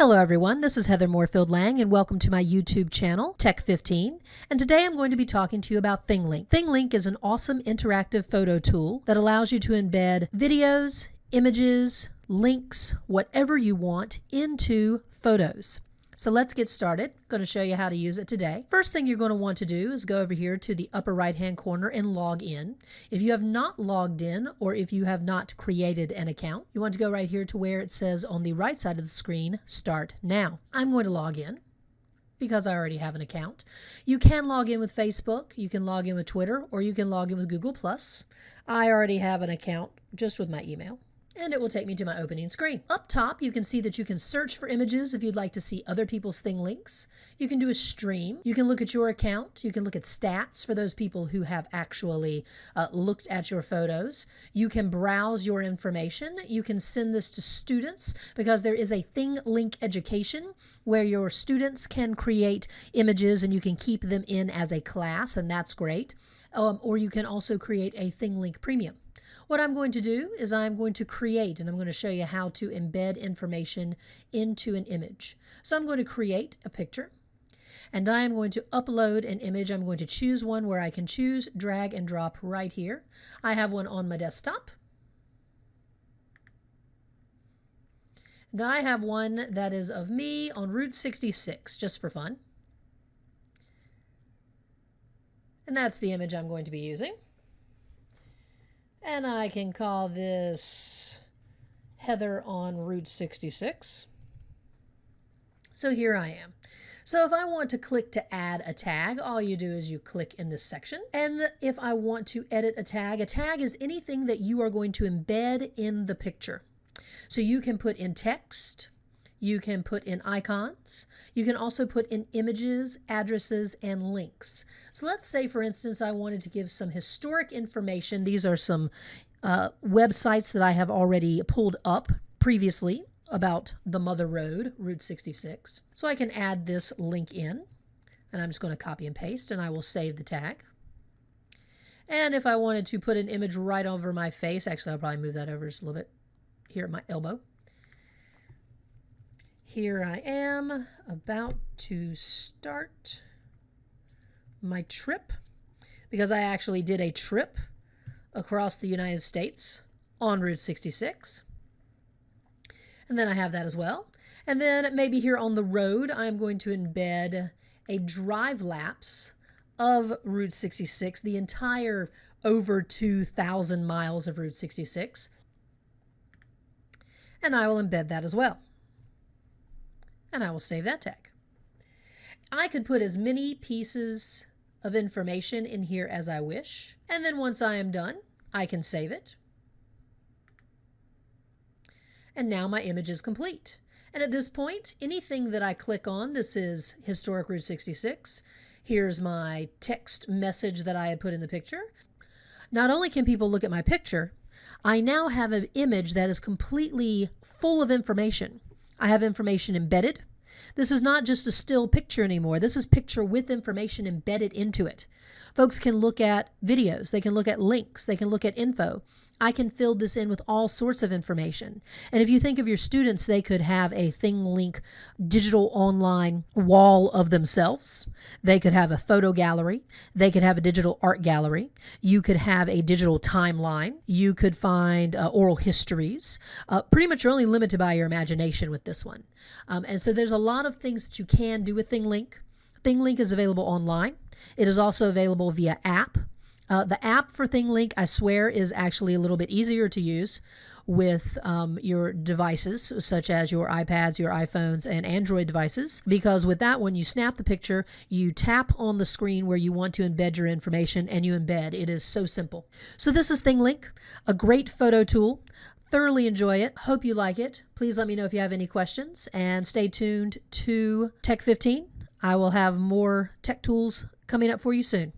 Hello everyone, this is Heather Moorefield Lang and welcome to my YouTube channel, Tech15. And today I'm going to be talking to you about ThingLink. ThingLink is an awesome interactive photo tool that allows you to embed videos, images, links, whatever you want into photos. So let's get started. I'm going to show you how to use it today. First thing you're going to want to do is go over here to the upper right hand corner and log in. If you have not logged in or if you have not created an account, you want to go right here to where it says on the right side of the screen, Start Now. I'm going to log in because I already have an account. You can log in with Facebook, you can log in with Twitter, or you can log in with Google+. I already have an account just with my email and it will take me to my opening screen. Up top, you can see that you can search for images if you'd like to see other people's ThingLinks. You can do a stream. You can look at your account. You can look at stats for those people who have actually uh, looked at your photos. You can browse your information. You can send this to students because there is a ThingLink education where your students can create images and you can keep them in as a class, and that's great. Um, or you can also create a ThingLink Premium. What I'm going to do is I'm going to create and I'm going to show you how to embed information into an image. So I'm going to create a picture and I am going to upload an image. I'm going to choose one where I can choose, drag and drop right here. I have one on my desktop. And I have one that is of me on Route 66, just for fun. And that's the image I'm going to be using. And I can call this Heather on Route 66. So here I am. So if I want to click to add a tag, all you do is you click in this section. And if I want to edit a tag, a tag is anything that you are going to embed in the picture. So you can put in text, you can put in icons. You can also put in images, addresses, and links. So let's say, for instance, I wanted to give some historic information. These are some uh, websites that I have already pulled up previously about the Mother Road, Route 66. So I can add this link in, and I'm just going to copy and paste, and I will save the tag. And if I wanted to put an image right over my face, actually, I'll probably move that over just a little bit here at my elbow. Here I am about to start my trip because I actually did a trip across the United States on Route 66. And then I have that as well. And then maybe here on the road, I'm going to embed a drive lapse of Route 66, the entire over 2,000 miles of Route 66. And I will embed that as well and I will save that tag. I could put as many pieces of information in here as I wish, and then once I am done, I can save it. And now my image is complete. And at this point, anything that I click on, this is Historic Route 66. Here's my text message that I had put in the picture. Not only can people look at my picture, I now have an image that is completely full of information. I have information embedded. This is not just a still picture anymore. This is picture with information embedded into it. Folks can look at videos, they can look at links, they can look at info. I can fill this in with all sorts of information. And if you think of your students, they could have a ThingLink digital online wall of themselves. They could have a photo gallery. They could have a digital art gallery. You could have a digital timeline. You could find uh, oral histories. Uh, pretty much you're only limited by your imagination with this one. Um, and so there's a lot of things that you can do with ThingLink. ThingLink is available online. It is also available via app. Uh, the app for ThingLink, I swear, is actually a little bit easier to use with um, your devices, such as your iPads, your iPhones, and Android devices. Because with that one, you snap the picture, you tap on the screen where you want to embed your information, and you embed. It is so simple. So, this is ThingLink, a great photo tool. Thoroughly enjoy it. Hope you like it. Please let me know if you have any questions, and stay tuned to Tech 15. I will have more tech tools coming up for you soon.